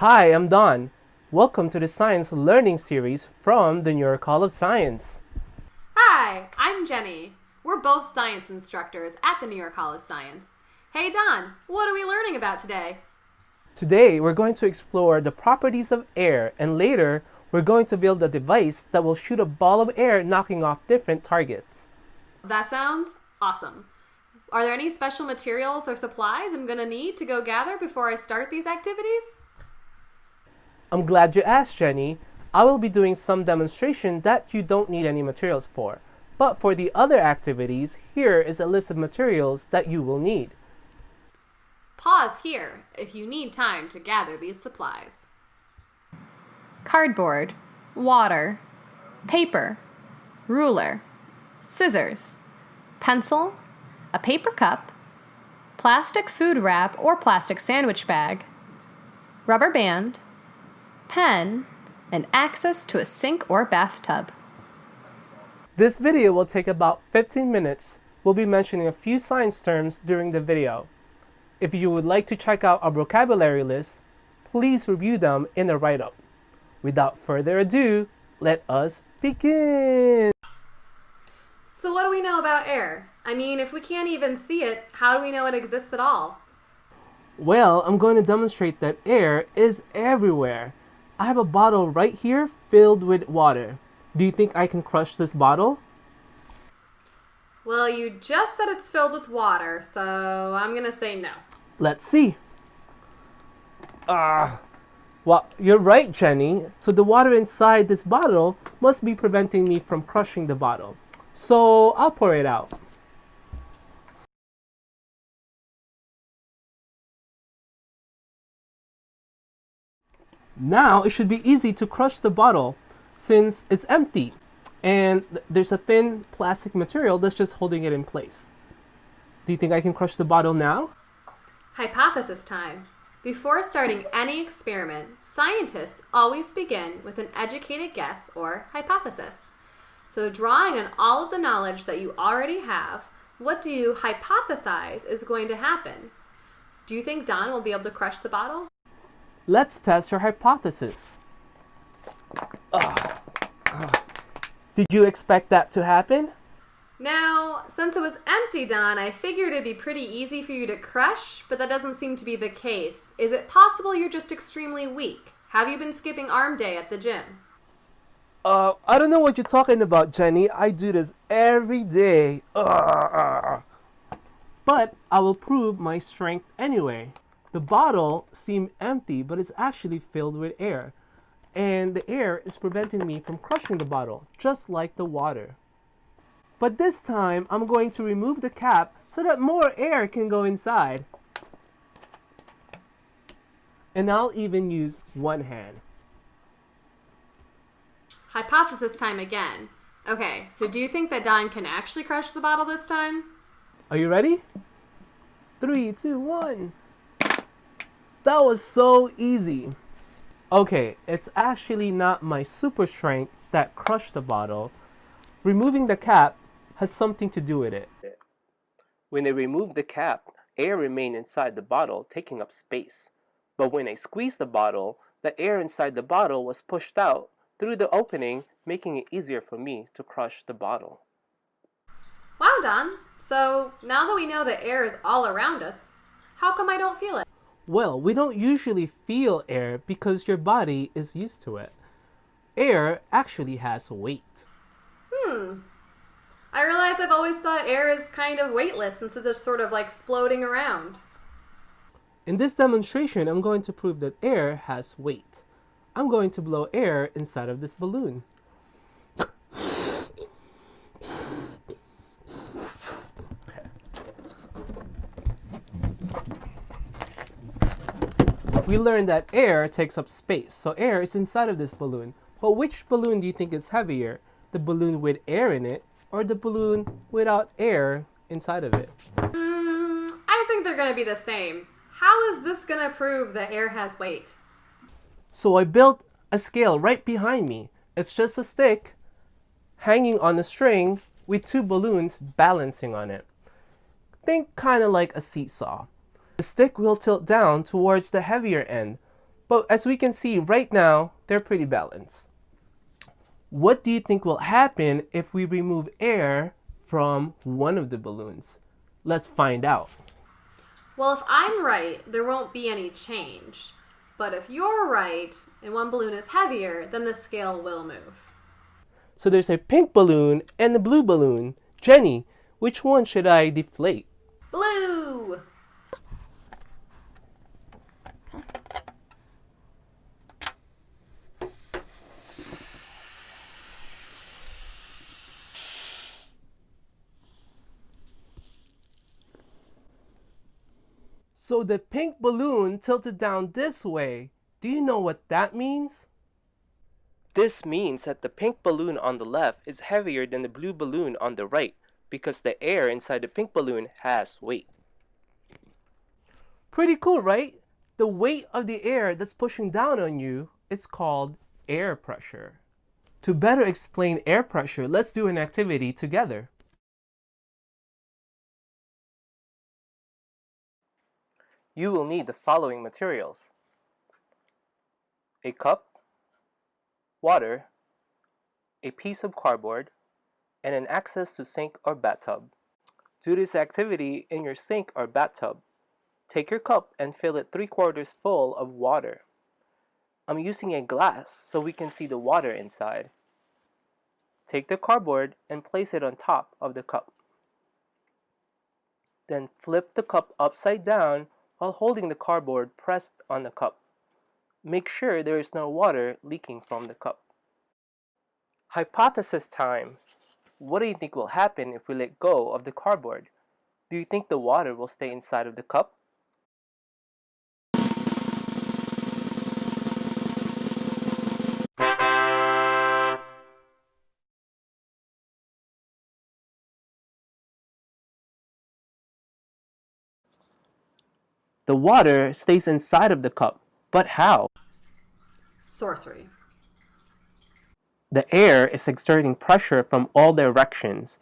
Hi, I'm Don. Welcome to the Science Learning Series from the New York Hall of Science. Hi, I'm Jenny. We're both science instructors at the New York Hall of Science. Hey Don, what are we learning about today? Today, we're going to explore the properties of air and later, we're going to build a device that will shoot a ball of air knocking off different targets. That sounds awesome. Are there any special materials or supplies I'm going to need to go gather before I start these activities? I'm glad you asked, Jenny. I will be doing some demonstration that you don't need any materials for. But for the other activities, here is a list of materials that you will need. Pause here if you need time to gather these supplies. Cardboard, water, paper, ruler, scissors, pencil, a paper cup, plastic food wrap or plastic sandwich bag, rubber band, pen, and access to a sink or bathtub. This video will take about 15 minutes. We'll be mentioning a few science terms during the video. If you would like to check out our vocabulary list, please review them in the write-up. Without further ado, let us begin! So what do we know about air? I mean, if we can't even see it, how do we know it exists at all? Well, I'm going to demonstrate that air is everywhere. I have a bottle right here filled with water. Do you think I can crush this bottle? Well, you just said it's filled with water, so I'm gonna say no. Let's see. Ah, well, you're right, Jenny. So the water inside this bottle must be preventing me from crushing the bottle. So I'll pour it out. Now it should be easy to crush the bottle since it's empty and there's a thin plastic material that's just holding it in place. Do you think I can crush the bottle now? Hypothesis time. Before starting any experiment, scientists always begin with an educated guess or hypothesis. So, drawing on all of the knowledge that you already have, what do you hypothesize is going to happen? Do you think Don will be able to crush the bottle? Let's test your hypothesis. Did you expect that to happen? Now, since it was empty, Don, I figured it'd be pretty easy for you to crush, but that doesn't seem to be the case. Is it possible you're just extremely weak? Have you been skipping arm day at the gym? Uh, I don't know what you're talking about, Jenny. I do this every day. Ugh. But I will prove my strength anyway. The bottle seemed empty, but it's actually filled with air. And the air is preventing me from crushing the bottle, just like the water. But this time, I'm going to remove the cap so that more air can go inside. And I'll even use one hand. Hypothesis time again. Okay, so do you think that Don can actually crush the bottle this time? Are you ready? Three, two, one. That was so easy. Okay, it's actually not my super strength that crushed the bottle. Removing the cap has something to do with it. When I removed the cap, air remained inside the bottle, taking up space. But when I squeezed the bottle, the air inside the bottle was pushed out through the opening, making it easier for me to crush the bottle. Wow, Don. So now that we know that air is all around us, how come I don't feel it? Well, we don't usually feel air because your body is used to it. Air actually has weight. Hmm. I realize I've always thought air is kind of weightless since it's just sort of like floating around. In this demonstration, I'm going to prove that air has weight. I'm going to blow air inside of this balloon. We learned that air takes up space, so air is inside of this balloon. But which balloon do you think is heavier? The balloon with air in it or the balloon without air inside of it? Hmm, I think they're going to be the same. How is this going to prove that air has weight? So I built a scale right behind me. It's just a stick hanging on a string with two balloons balancing on it. Think kind of like a seesaw. The stick will tilt down towards the heavier end, But as we can see right now, they're pretty balanced. What do you think will happen if we remove air from one of the balloons? Let's find out. Well, if I'm right, there won't be any change. But if you're right and one balloon is heavier, then the scale will move. So there's a pink balloon and a blue balloon. Jenny, which one should I deflate? Blue! So the pink balloon tilted down this way. Do you know what that means? This means that the pink balloon on the left is heavier than the blue balloon on the right because the air inside the pink balloon has weight. Pretty cool, right? The weight of the air that's pushing down on you is called air pressure. To better explain air pressure, let's do an activity together. You will need the following materials. A cup, water, a piece of cardboard, and an access to sink or bathtub. Do this activity in your sink or bathtub. Take your cup and fill it 3 quarters full of water. I'm using a glass so we can see the water inside. Take the cardboard and place it on top of the cup. Then flip the cup upside down while holding the cardboard pressed on the cup. Make sure there is no water leaking from the cup. Hypothesis time. What do you think will happen if we let go of the cardboard? Do you think the water will stay inside of the cup? The water stays inside of the cup. But how? Sorcery. The air is exerting pressure from all directions.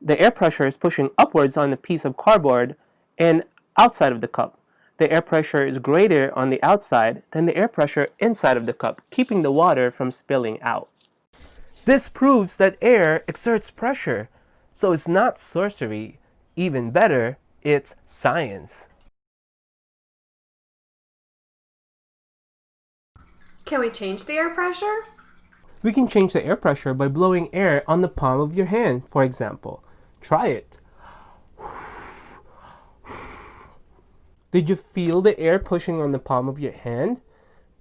The air pressure is pushing upwards on the piece of cardboard and outside of the cup. The air pressure is greater on the outside than the air pressure inside of the cup, keeping the water from spilling out. This proves that air exerts pressure, so it's not sorcery. Even better, it's science. Can we change the air pressure? We can change the air pressure by blowing air on the palm of your hand, for example. Try it. Did you feel the air pushing on the palm of your hand?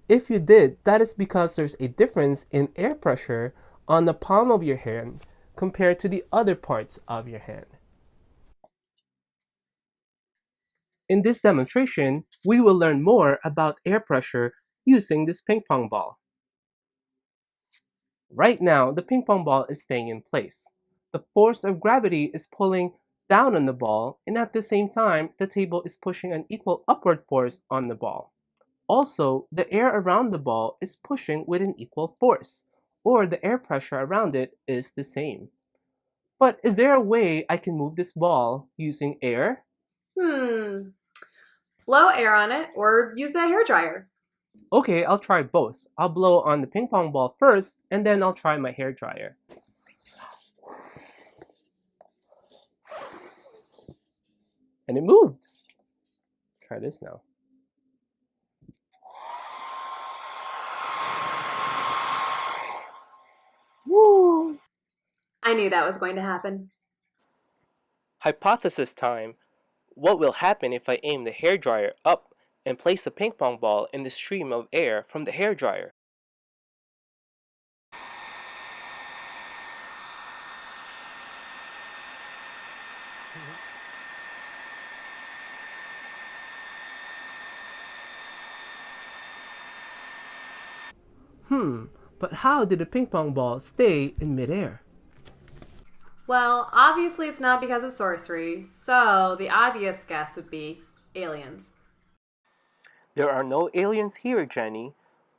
If you did, that is because there's a difference in air pressure on the palm of your hand compared to the other parts of your hand. In this demonstration, we will learn more about air pressure using this ping pong ball. Right now, the ping pong ball is staying in place. The force of gravity is pulling down on the ball, and at the same time, the table is pushing an equal upward force on the ball. Also, the air around the ball is pushing with an equal force, or the air pressure around it is the same. But is there a way I can move this ball using air? Hmm. Blow air on it or use the hair dryer. Okay, I'll try both. I'll blow on the ping pong ball first, and then I'll try my hair dryer. And it moved. Try this now. Woo! I knew that was going to happen. Hypothesis time. What will happen if I aim the hair dryer up and place the ping pong ball in the stream of air from the hair dryer. Hmm, but how did the ping pong ball stay in midair? Well, obviously it's not because of sorcery, so the obvious guess would be aliens. There are no aliens here, Jenny,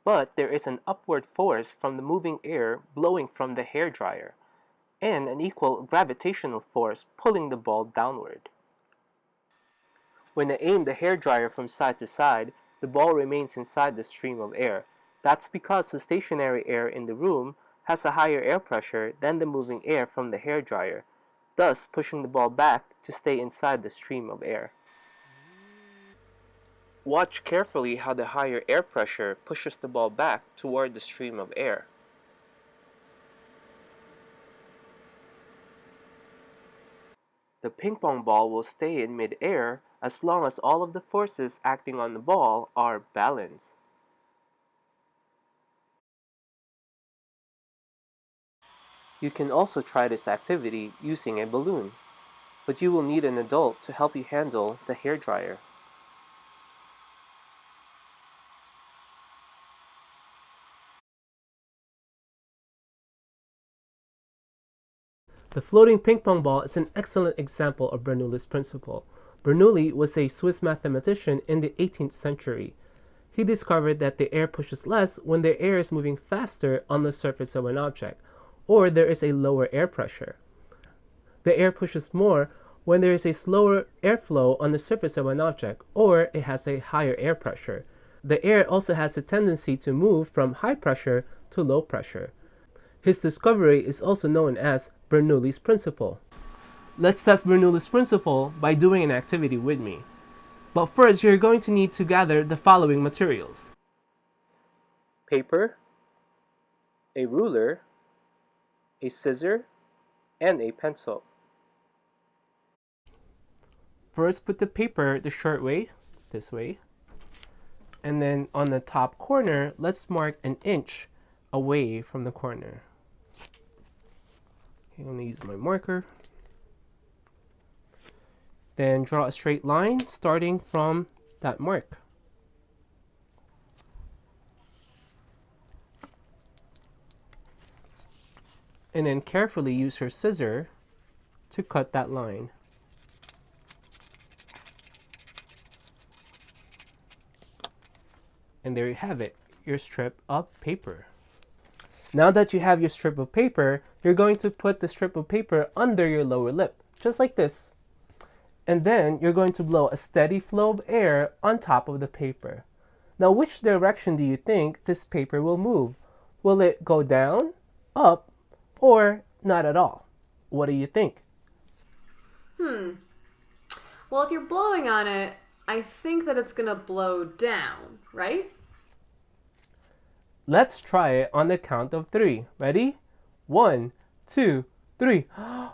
but there is an upward force from the moving air blowing from the hair dryer, and an equal gravitational force pulling the ball downward. When I aim the hair dryer from side to side, the ball remains inside the stream of air. That's because the stationary air in the room has a higher air pressure than the moving air from the hair dryer, thus pushing the ball back to stay inside the stream of air. Watch carefully how the higher air pressure pushes the ball back toward the stream of air. The ping pong ball will stay in mid-air as long as all of the forces acting on the ball are balanced. You can also try this activity using a balloon, but you will need an adult to help you handle the hair dryer. The floating ping pong ball is an excellent example of Bernoulli's principle. Bernoulli was a Swiss mathematician in the 18th century. He discovered that the air pushes less when the air is moving faster on the surface of an object, or there is a lower air pressure. The air pushes more when there is a slower airflow on the surface of an object, or it has a higher air pressure. The air also has a tendency to move from high pressure to low pressure. His discovery is also known as Bernoulli's principle. Let's test Bernoulli's principle by doing an activity with me. But first, you're going to need to gather the following materials. Paper, a ruler, a scissor, and a pencil. First, put the paper the short way, this way. And then on the top corner, let's mark an inch away from the corner. I'm going to use my marker. Then draw a straight line starting from that mark. And then carefully use your scissor to cut that line. And there you have it, your strip of paper. Now that you have your strip of paper, you're going to put the strip of paper under your lower lip, just like this. And then you're going to blow a steady flow of air on top of the paper. Now, which direction do you think this paper will move? Will it go down, up, or not at all? What do you think? Hmm. Well, if you're blowing on it, I think that it's going to blow down, right? Let's try it on the count of three. Ready? One, two, three.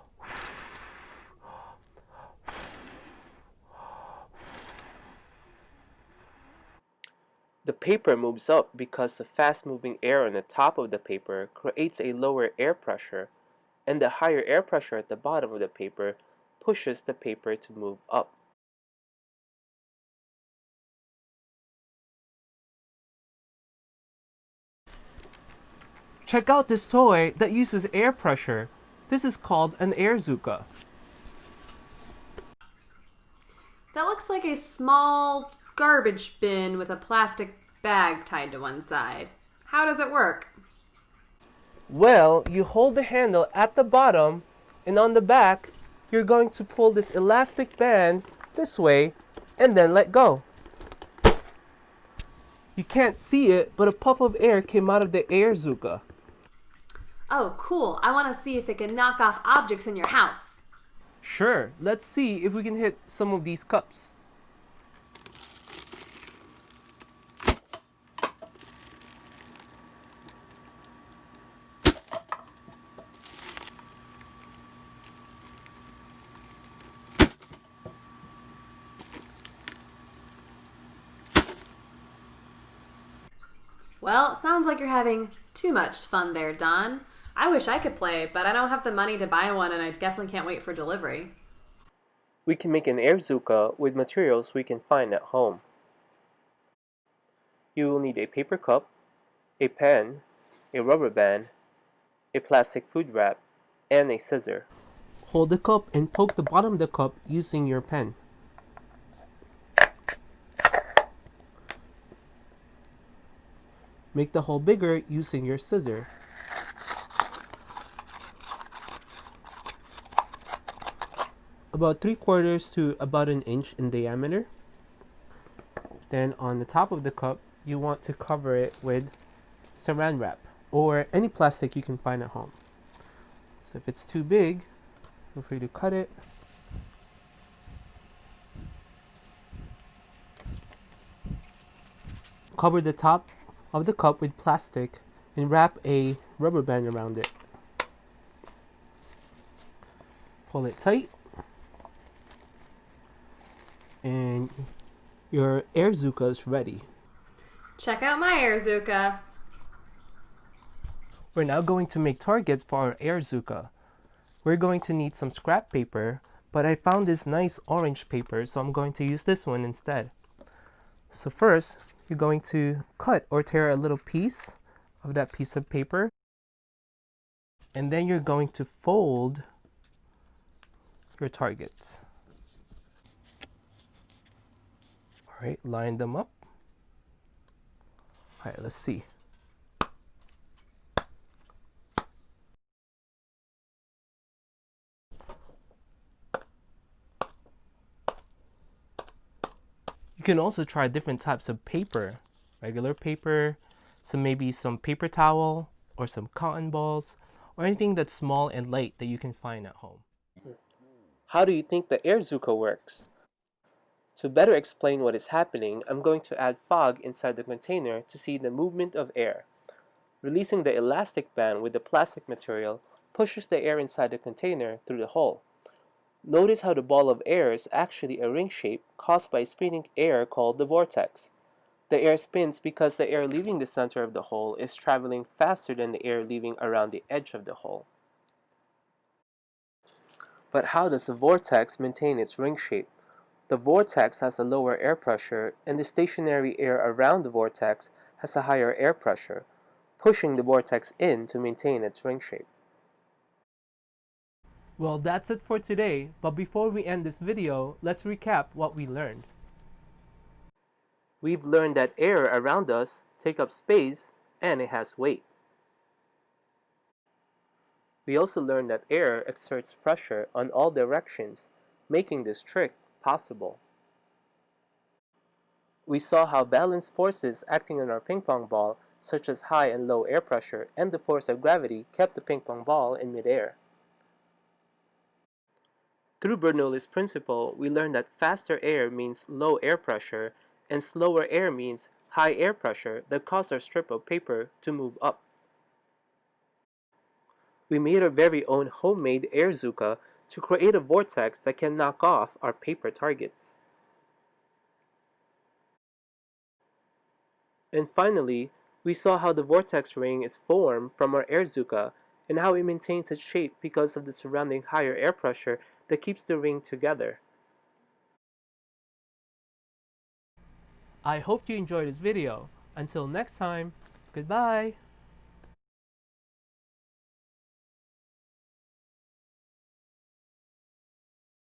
The paper moves up because the fast-moving air on the top of the paper creates a lower air pressure, and the higher air pressure at the bottom of the paper pushes the paper to move up. Check out this toy that uses air pressure. This is called an Airzooka. That looks like a small garbage bin with a plastic bag tied to one side. How does it work? Well, you hold the handle at the bottom and on the back, you're going to pull this elastic band this way and then let go. You can't see it, but a puff of air came out of the Airzooka. Oh, cool. I want to see if it can knock off objects in your house. Sure, let's see if we can hit some of these cups. Well, sounds like you're having too much fun there, Don. I wish I could play, but I don't have the money to buy one and I definitely can't wait for delivery. We can make an Airzooka with materials we can find at home. You will need a paper cup, a pen, a rubber band, a plastic food wrap, and a scissor. Hold the cup and poke the bottom of the cup using your pen. Make the hole bigger using your scissor. About 3 quarters to about an inch in diameter. Then on the top of the cup, you want to cover it with saran wrap or any plastic you can find at home. So if it's too big, feel free to cut it. Cover the top of the cup with plastic and wrap a rubber band around it. Pull it tight. And your Airzooka is ready. Check out my Airzooka. We're now going to make targets for our Airzooka. We're going to need some scrap paper, but I found this nice orange paper, so I'm going to use this one instead. So first, you're going to cut or tear a little piece of that piece of paper. And then you're going to fold your targets. All right, line them up. All right, let's see. You can also try different types of paper, regular paper, some maybe some paper towel or some cotton balls or anything that's small and light that you can find at home. How do you think the Airzooka works? To better explain what is happening, I'm going to add fog inside the container to see the movement of air. Releasing the elastic band with the plastic material pushes the air inside the container through the hole. Notice how the ball of air is actually a ring shape caused by spinning air called the vortex. The air spins because the air leaving the center of the hole is traveling faster than the air leaving around the edge of the hole. But how does the vortex maintain its ring shape? The vortex has a lower air pressure and the stationary air around the vortex has a higher air pressure, pushing the vortex in to maintain its ring shape. Well, that's it for today, but before we end this video, let's recap what we learned. We've learned that air around us take up space and it has weight. We also learned that air exerts pressure on all directions, making this trick possible. We saw how balanced forces acting on our ping pong ball, such as high and low air pressure and the force of gravity, kept the ping pong ball in midair. Through Bernoulli's principle, we learned that faster air means low air pressure and slower air means high air pressure that causes our strip of paper to move up. We made our very own homemade Airzooka to create a vortex that can knock off our paper targets. And finally, we saw how the vortex ring is formed from our Airzooka and how it maintains its shape because of the surrounding higher air pressure that keeps the ring together. I hope you enjoyed this video. Until next time, goodbye!